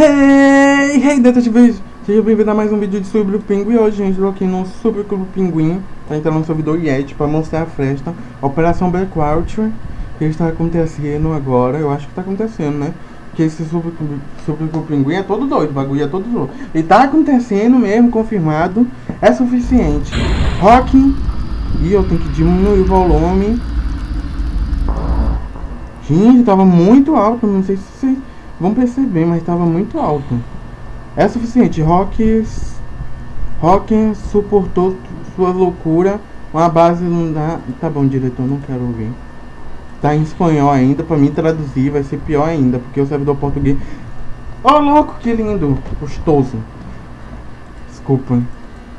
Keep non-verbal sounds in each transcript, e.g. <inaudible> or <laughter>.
Hey, hey, detetive! Seja bem-vindo a mais um vídeo de sobre o Pinguim. Hoje, gente, aqui no Super Clube Pinguim. Tá entrando no servidor Yeti para mostrar a festa. Operação Blackwater. Que está acontecendo agora. Eu acho que está acontecendo, né? Porque esse Super Clube, Super Clube Pinguim é todo doido. O bagulho é todo doido. E tá acontecendo mesmo, confirmado. É suficiente. Rock. E eu tenho que diminuir o volume. Gente, tava muito alto. Não sei se vão perceber, mas tava muito alto. É suficiente. Rock, Rock suportou sua loucura. Uma base não dá. Tá bom, diretor, não quero ouvir. Tá em espanhol ainda. Pra mim traduzir vai ser pior ainda. Porque o servidor português. Oh, louco, que lindo. Gostoso. Desculpa.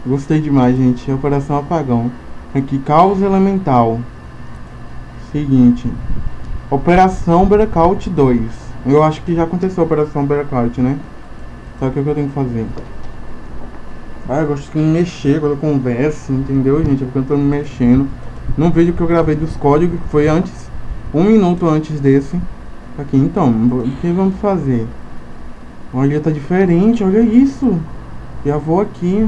Gostei demais, gente. Operação Apagão. Aqui, caos elemental. Seguinte. Operação Breakout 2. Eu acho que já aconteceu a Operação Breakout, né? O que, é que eu tenho que fazer? Ah, eu gosto de me mexer quando eu converso, entendeu, gente? É porque eu tô me mexendo. No vídeo que eu gravei dos códigos, que foi antes, um minuto antes desse. Aqui, então, o que vamos fazer? Olha, tá diferente, olha isso. Já vou aqui.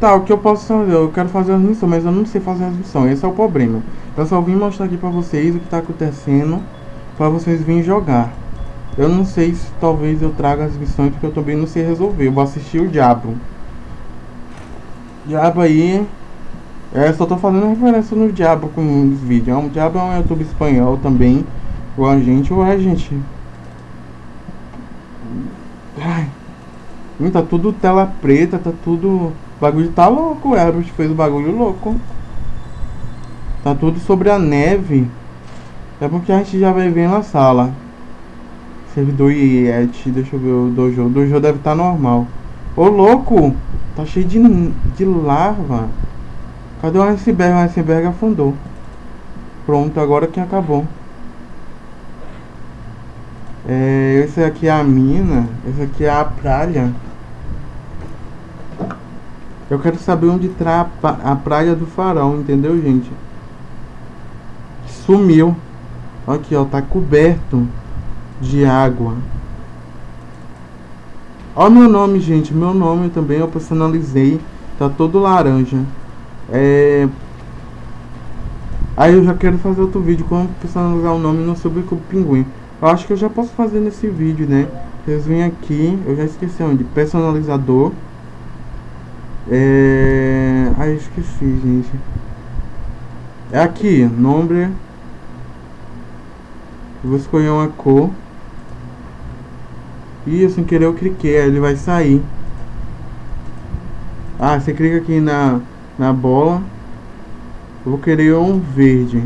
Tá, o que eu posso fazer? Eu quero fazer as missões, mas eu não sei fazer as missões. Esse é o problema. Eu só vim mostrar aqui pra vocês o que tá acontecendo. Pra vocês virem jogar. Eu não sei se talvez eu traga as missões porque eu também não sei resolver. Eu vou assistir o Diabo. Diabo aí. É, só tô fazendo referência no Diabo com os vídeos. O Diabo é um YouTube espanhol também. Igual a gente. Ué, gente. Ai. Tá tudo tela preta, tá tudo. O bagulho tá louco. O Herbert fez o bagulho louco. Tá tudo sobre a neve. É porque a gente já vai ver na sala. Servidor Yeti, deixa eu ver o dojo. O dojo deve estar tá normal. Ô louco! Tá cheio de, de lava. Cadê o iceberg? O iceberg afundou. Pronto, agora que acabou. É, esse aqui é a mina. Esse aqui é a praia. Eu quero saber onde tá a praia do farol, entendeu, gente? Sumiu. Aqui, ó, tá coberto de água. Ó meu nome, gente. Meu nome também eu personalizei. Tá todo laranja. É... Aí eu já quero fazer outro vídeo como personalizar o nome no Sobre o Pinguim. Eu acho que eu já posso fazer nesse vídeo, né? Vocês vêm aqui, eu já esqueci onde. Personalizador. É... Ai, esqueci, gente. É aqui, nome. vou escolher uma cor. E sem querer eu cliquei, aí ele vai sair. Ah, você clica aqui na, na bola. Eu vou querer um verde.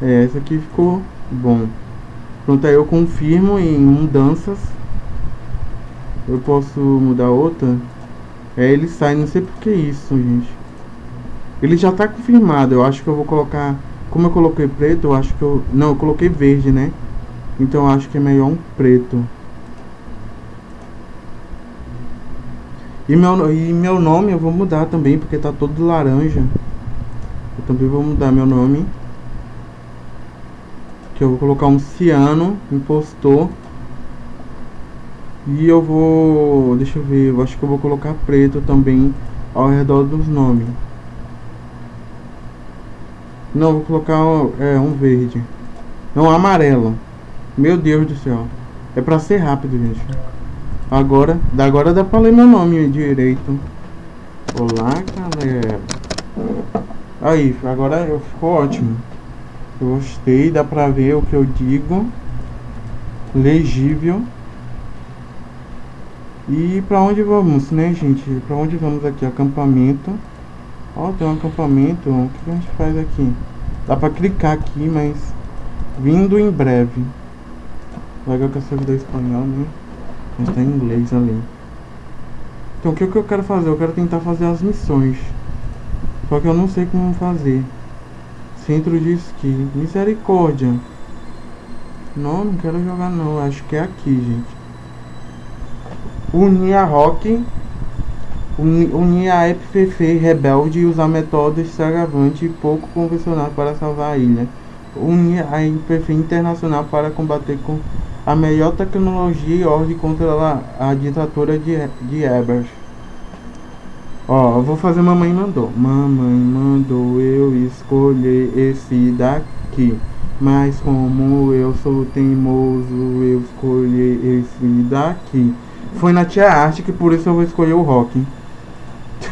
É, essa aqui ficou bom. Pronto, aí eu confirmo em mudanças. Eu posso mudar outra. É, ele sai, não sei por que isso, gente. Ele já tá confirmado, eu acho que eu vou colocar... Como eu coloquei preto, eu acho que eu... Não, eu coloquei verde, né? Então eu acho que é melhor um preto. E meu, e meu nome eu vou mudar também, porque tá todo laranja. Eu também vou mudar meu nome. Que eu vou colocar um ciano, impostor. E eu vou... Deixa eu ver, eu acho que eu vou colocar preto também ao redor dos nomes. Não, vou colocar é, um verde. Não, amarelo. Meu Deus do céu. É pra ser rápido, gente. Agora, agora dá pra ler meu nome direito. Olá, galera. Aí, agora eu ficou ótimo. Eu gostei, dá pra ver o que eu digo. Legível. E pra onde vamos, né, gente? Pra onde vamos aqui? Acampamento. Ó, tem um acampamento. O que a gente faz aqui? Dá pra clicar aqui, mas... Vindo em breve. Legal que eu sou do espanhol, né? Mas tá em inglês ali. Então o que, que eu quero fazer? Eu quero tentar fazer as missões. Só que eu não sei como fazer. Centro de esqui. Misericórdia. Não, não quero jogar não. Acho que é aqui, gente. Unir a Rock. Unir a FPF rebelde e usar métodos extravagantes e pouco convencionais para salvar a ilha. Unir a FPF internacional para combater com a melhor tecnologia e ordem contra a, a ditadura de, de Ebers. Ó, vou fazer mamãe mandou. Mamãe mandou eu escolher esse daqui. Mas como eu sou teimoso, eu escolhi esse daqui. Foi na tia arte que por isso eu vou escolher o rock.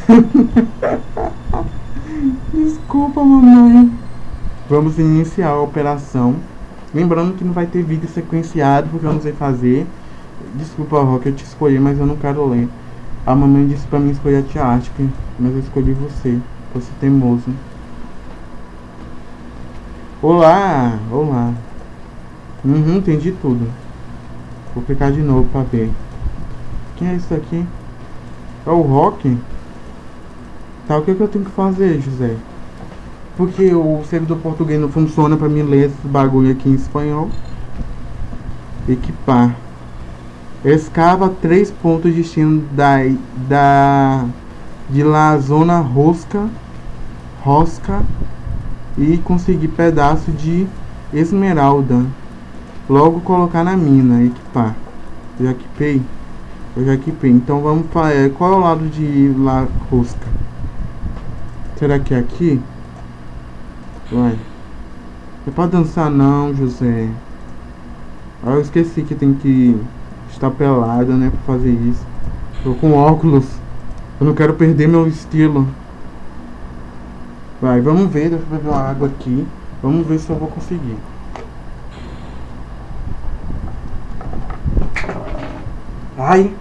<laughs> Desculpa, mamãe. Vamos iniciar a operação. Lembrando que não vai ter vídeo sequenciado, porque eu não sei fazer. Desculpa, Rock, eu te escolhi, mas eu não quero ler. A mamãe disse pra mim escolher a tia Arctic, mas eu escolhi você. Você teimoso. Olá, olá. Uhum, entendi tudo. Vou clicar de novo pra ver. Quem é isso aqui? É o Rock? Tá, o que, que eu tenho que fazer, José? Porque o servidor português não funciona pra mim ler esse bagulho aqui em espanhol. Equipar. Escava três pontos de destino da, da de lá zona rosca, rosca e conseguir pedaço de esmeralda. Logo colocar na mina, equipar. Já equipei? Eu já equipei. Então vamos para é, qual é o lado de lá rosca? Será que é aqui? Vai. Não é pra dançar não, José. Ah, eu esqueci que tem que estar pelada, né, pra fazer isso. Tô com óculos. Eu não quero perder meu estilo. Vai, vamos ver. Deixa eu beber uma água aqui. Vamos ver se eu vou conseguir. Ai!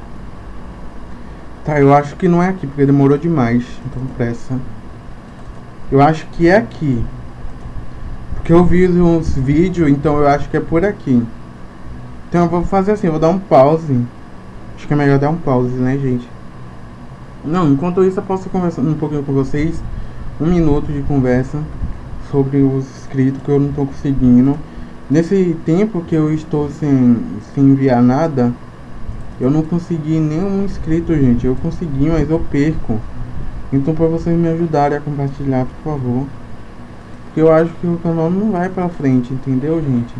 Tá, eu acho que não é aqui, porque demorou demais. Então, pressa. Eu acho que é aqui. Porque eu vi uns vídeos, então eu acho que é por aqui. Então eu vou fazer assim, eu vou dar um pause. Acho que é melhor dar um pause, né, gente? Não, enquanto isso eu posso conversar um pouquinho com vocês. Um minuto de conversa sobre os inscritos que eu não estou conseguindo. Nesse tempo que eu estou sem, sem enviar nada, eu não consegui nenhum inscrito, gente. Eu consegui, mas eu perco. Então para vocês me ajudarem a compartilhar, por favor. Porque eu acho que o canal não vai pra frente, entendeu, gente?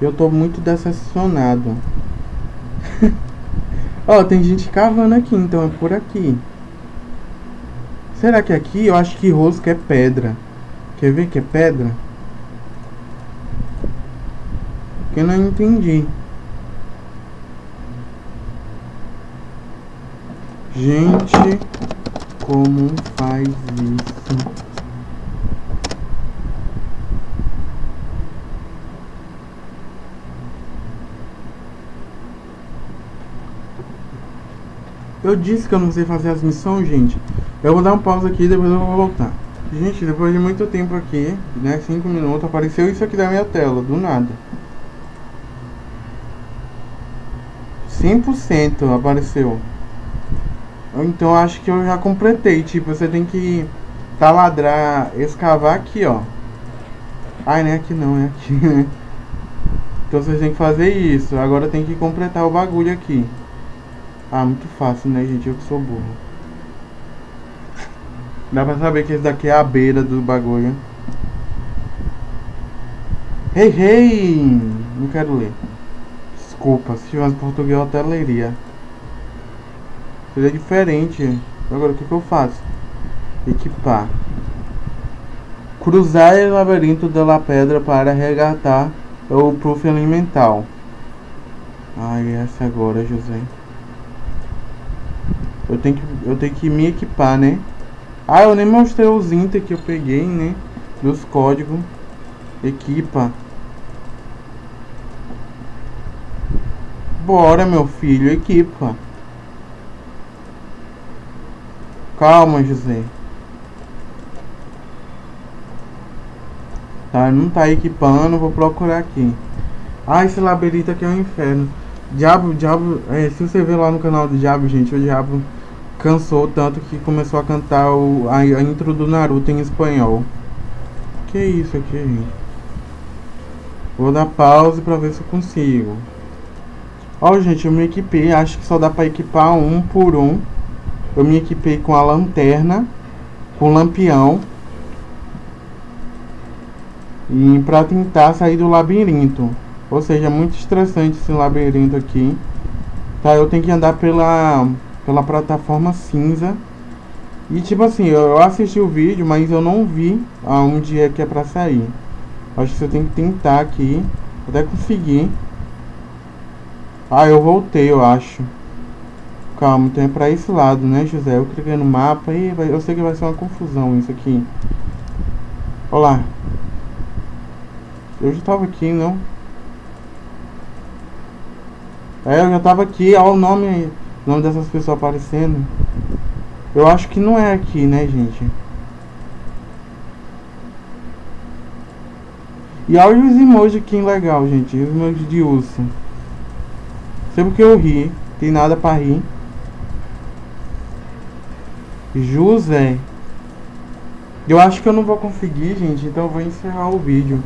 Eu tô muito decepcionado. <laughs> Ó, oh, tem gente cavando aqui, então é por aqui. Será que é aqui? Eu acho que rosca é pedra. Quer ver que é pedra? Que eu não entendi. Gente, como faz isso? Eu disse que eu não sei fazer as missões, gente. Eu vou dar um pausa aqui e depois eu vou voltar. Gente, depois de muito tempo aqui, né, 5 minutos, apareceu isso aqui da minha tela, do nada. 100% apareceu. Então acho que eu já completei, tipo, você tem que taladrar, escavar aqui, ó. Ai, não é aqui não, é aqui, né? <laughs> Então vocês têm que fazer isso. Agora tem que completar o bagulho aqui. Ah, muito fácil, né, gente? Eu que sou burro. Dá pra saber que esse daqui é a beira do bagulho. Hey, hey! Não quero ler. Desculpa, se tivesse português eu até leria. Seria diferente. Agora, o que, que eu faço? Equipar. Cruzar o labirinto da pedra para resgatar o proof. Ai, essa agora, José. Eu tenho que, eu tenho que me equipar, né? Ah, eu nem mostrei os inter que eu peguei, né? Dos códigos. Equipa. Bora, meu filho, equipa. Calma, José. Tá, não tá equipando, vou procurar aqui. Ah, esse labirinto aqui é um inferno. Diabo, diabo, é, se você ver lá no canal do Diabo, gente, o Diabo cansou tanto que começou a cantar o, a, a intro do Naruto em espanhol. Que isso aqui, gente? Vou dar pause pra ver se eu consigo. Ó, gente, eu me equipei. Acho que só dá pra equipar um por um. Eu me equipei com a lanterna, com o lampião. E pra tentar sair do labirinto. Ou seja, muito estressante esse labirinto aqui. Tá, eu tenho que andar pela, pela plataforma cinza. E tipo assim, eu assisti o vídeo, mas eu não vi aonde é que é pra sair. Acho que você tem que tentar aqui, até conseguir. Ah, eu voltei, eu acho. Calma, então é pra esse lado, né, José? Eu cliquei no mapa e eu sei que vai ser uma confusão isso aqui. Olá. Eu já tava aqui, não? É, eu já tava aqui, olha o nome, o nome dessas pessoas aparecendo. Eu acho que não é aqui, né, gente? E olha os emojis aqui legal, gente. Os emojis de urso. Sei porque eu ri. Tem nada pra rir. José. Eu acho que eu não vou conseguir, gente. Então eu vou encerrar o vídeo.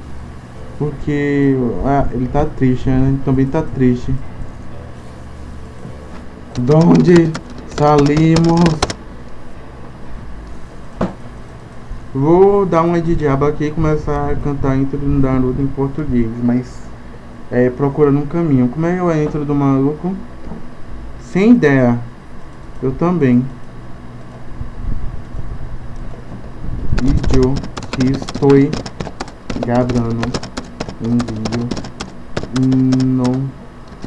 Porque ah, ele tá triste, né? Também tá triste. Donde salimos? Vou dar uma de diabo aqui e começar a cantar a intro do Naruto em português, mas é, procurando um caminho. Como é que é a intro do maluco? Sem ideia. Eu também. Vídeo que estou gravando um vídeo. Não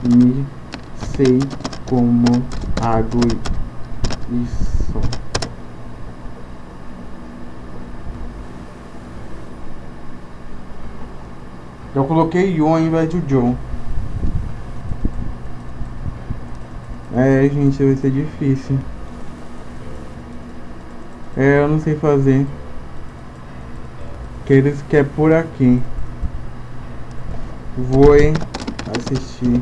me sei como hago isso. Eu coloquei Yu ao invés de John. É, gente, vai ser difícil. É, eu não sei fazer. Que eles querem por aqui. Vou assistir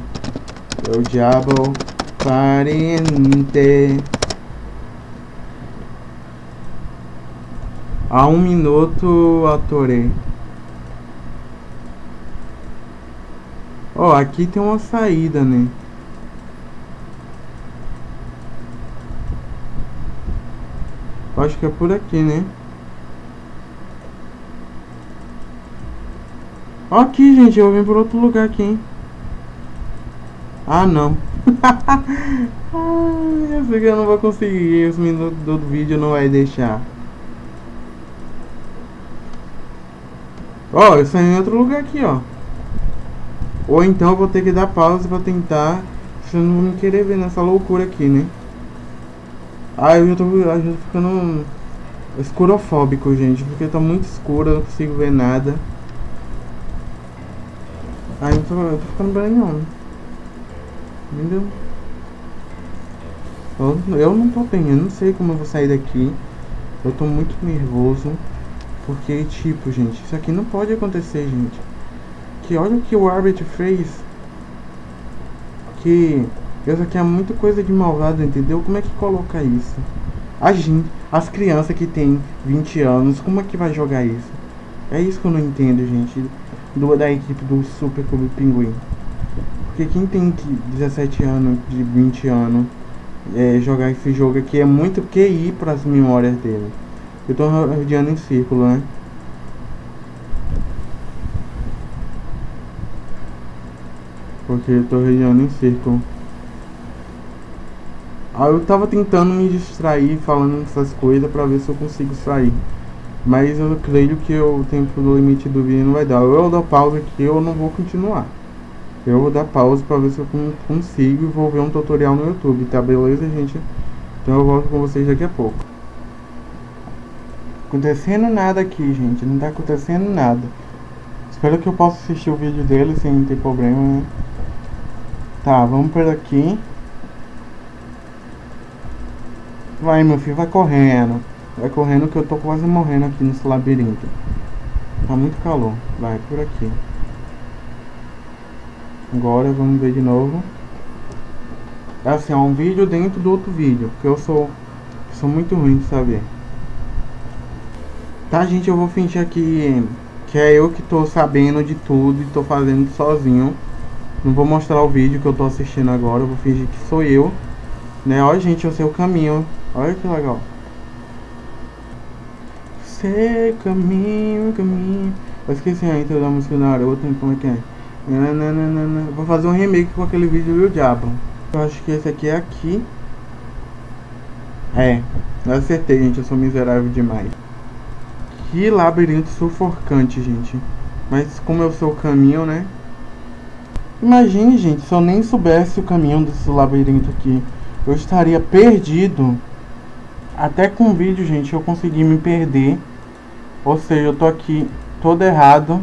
o Diabo Parente. A um minuto atorei. Ó, oh, aqui tem uma saída, né? Acho que é por aqui, né? Aqui, gente, eu vim por outro lugar aqui, hein? Ah, não. <laughs> Eu sei que eu não vou conseguir. Os minutos do vídeo não vai deixar. Ó, eu saí em outro lugar aqui, ó. Ou então eu vou ter que dar pausa pra tentar. Eu não querer ver nessa loucura aqui, né? Ah, eu já tô, eu já tô ficando escurofóbico, gente. Porque tá muito escuro, eu não consigo ver nada. Ai, eu tô, eu tô ficando bem não. Entendeu? Eu, eu não tô bem, eu não sei como eu vou sair daqui. Eu tô muito nervoso. Porque, tipo, gente, isso aqui não pode acontecer, gente que olha o que o árbitro fez. Que isso aqui é muita coisa de malvado, entendeu? Como é que coloca isso? A gente, as crianças que tem 20 anos, como é que vai jogar isso? É isso que eu não entendo, gente, do, da equipe do Super Clube Pinguim. Porque quem tem 17 anos, de 20 anos, é, jogar esse jogo aqui é muito QI para as memórias dele. Eu tô rodeando em círculo, né? Porque eu tô regiando em círculo. Aí eu tava tentando me distrair falando essas coisas pra ver se eu consigo sair. Mas eu creio que o tempo do limite do vídeo não vai dar. Eu dou pausa aqui eu não vou continuar. Eu vou dar pausa pra ver se eu consigo e vou ver um tutorial no YouTube, tá beleza, gente? Então eu volto com vocês daqui a pouco. Acontecendo nada aqui, gente. Não tá acontecendo nada. Espero que eu possa assistir o vídeo dele sem ter problema, né? Tá, vamos por aqui. Vai, meu filho, vai correndo. Vai correndo que eu tô quase morrendo aqui nesse labirinto. Tá muito calor. Vai, por aqui. Agora vamos ver de novo. É assim, é um vídeo dentro do outro vídeo. Porque eu sou, sou muito ruim de saber. Tá, gente, eu vou fingir aqui que é eu que tô sabendo de tudo e tô fazendo sozinho. Não vou mostrar o vídeo que eu tô assistindo agora, eu vou fingir que sou eu. Né? Olha, gente, eu sei o caminho. Olha que legal. Sei caminho, caminho. Eu esqueci a intro da música da Naruto, como é que é? Nananana. Vou fazer um remake com aquele vídeo do diabo. Eu acho que esse aqui é aqui. É, eu acertei, gente. Eu sou miserável demais. Que labirinto sufocante, gente. Mas como eu sou o caminho, né? Imagine, gente, se eu nem soubesse o caminho desse labirinto aqui. Eu estaria perdido. Até com o vídeo, gente, eu consegui me perder. Ou seja, eu tô aqui todo errado.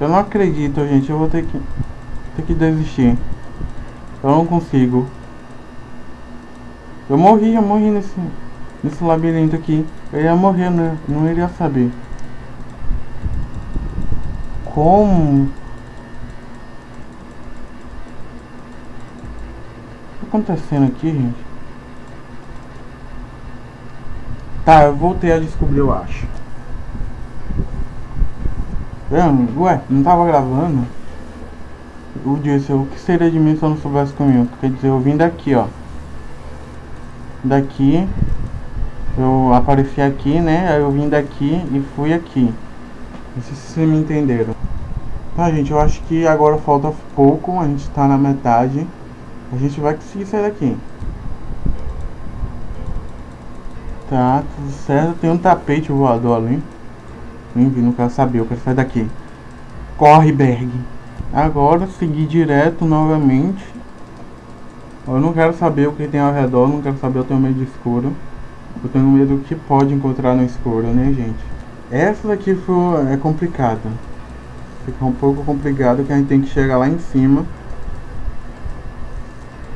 Eu não acredito, gente. Eu vou ter que, ter que desistir. Eu não consigo. Eu morri, eu morri nesse, nesse labirinto aqui. Eu ia morrer, né? Não iria saber. Como? O que tá acontecendo aqui, gente? Tá, eu voltei a descobrir, eu acho. Ué, não tava gravando? Eu disse, o que seria de mim se eu não soubesse caminho? Quer dizer, eu vim daqui, ó. Daqui. Eu apareci aqui, né? Aí eu vim daqui e fui aqui. Não sei se vocês me entenderam. Tá, gente, eu acho que agora falta pouco. A gente tá na metade. A gente vai conseguir sair daqui. Tá, tudo certo. Tem um tapete voador ali. Vi, não quero saber, eu quero sair daqui. Corre, Berg. Agora, seguir direto novamente. Eu não quero saber o que tem ao redor, não quero saber, eu tenho medo de escuro. Eu tenho medo do que pode encontrar no escuro, né, gente? Essa daqui foi, é complicada. Fica um pouco complicado que a gente tem que chegar lá em cima.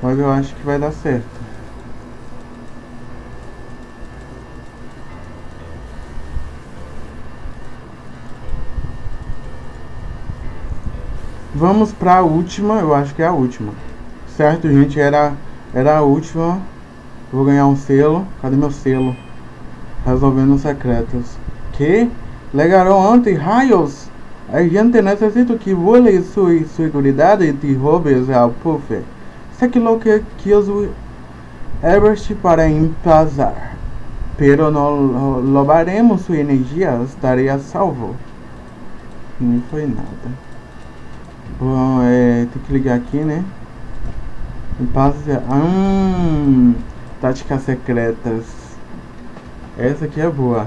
Mas eu acho que vai dar certo. Vamos para a última, eu acho que é a última. Certo, gente, era, era a última. Vou ganhar um selo. Cadê meu selo? Resolvendo secretos. Que? Legaram ontem, raios! A gente necessita que vole sua segurança e roubes ao puff. Sei que lo que quis Everest para empazar. Pero não louvaremos sua energia, estaria salvo. Não foi nada. Bom, é, tem que ligar aqui, né? Passe, hum, táticas secretas. Essa aqui é boa.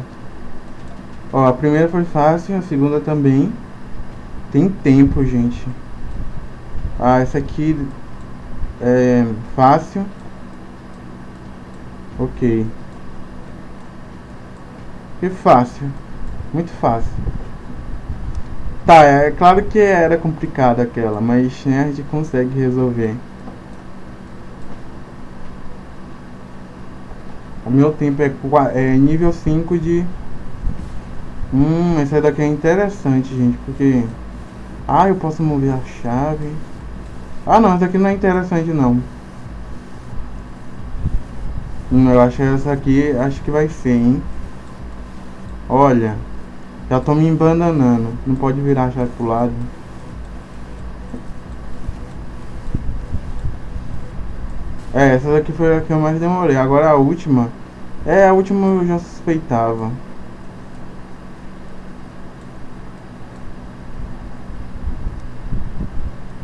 Ó, a primeira foi fácil, a segunda também. Tem tempo, gente. Ah, essa aqui é fácil. Ok. Que fácil. Muito fácil. Tá, é claro que era complicada aquela, mas né, a gente consegue resolver. O meu tempo é, é nível 5 de... Hum, essa daqui é interessante, gente, porque... Ah, eu posso mover a chave. Ah, não, essa aqui não é interessante, não. Hum, eu acho que essa aqui, acho que vai ser, hein. Olha... Já tô me embananando. Não pode virar a chave pro lado. É, essa daqui foi a que eu mais demorei. Agora a última. É, a última eu já suspeitava.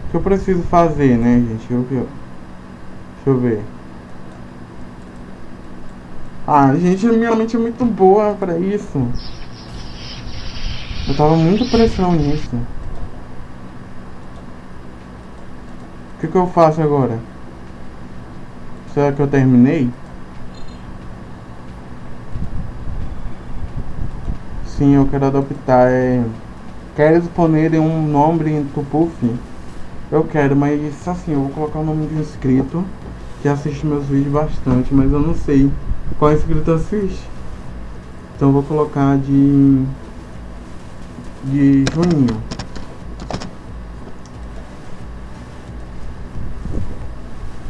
O que eu preciso fazer, né, gente? Eu, eu, deixa eu ver. Ah, gente, minha mente é muito boa pra isso. Eu tava muito pressão nisso. O que, que eu faço agora? Será que eu terminei? Sim, eu quero adoptar. É... Queres poner um nome em Tupuf? Eu quero, mas assim, eu vou colocar o nome de um inscrito que assiste meus vídeos bastante, mas eu não sei qual inscrito assiste. Então eu vou colocar de de junho.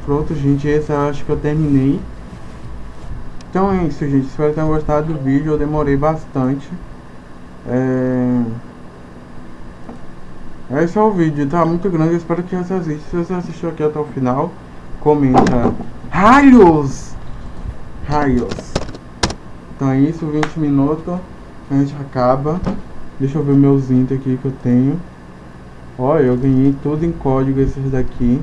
Pronto, gente, esse eu acho que eu terminei. Então é isso, gente. Espero que tenham gostado do vídeo. Eu demorei bastante. É... Esse é o vídeo, tá muito grande. espero que você assista. Se você assistiu aqui até o final, comenta. Raios! Raios! Então é isso, 20 minutos. A gente acaba. Deixa eu ver meus int aqui que eu tenho. Ó, eu ganhei tudo em código esses daqui.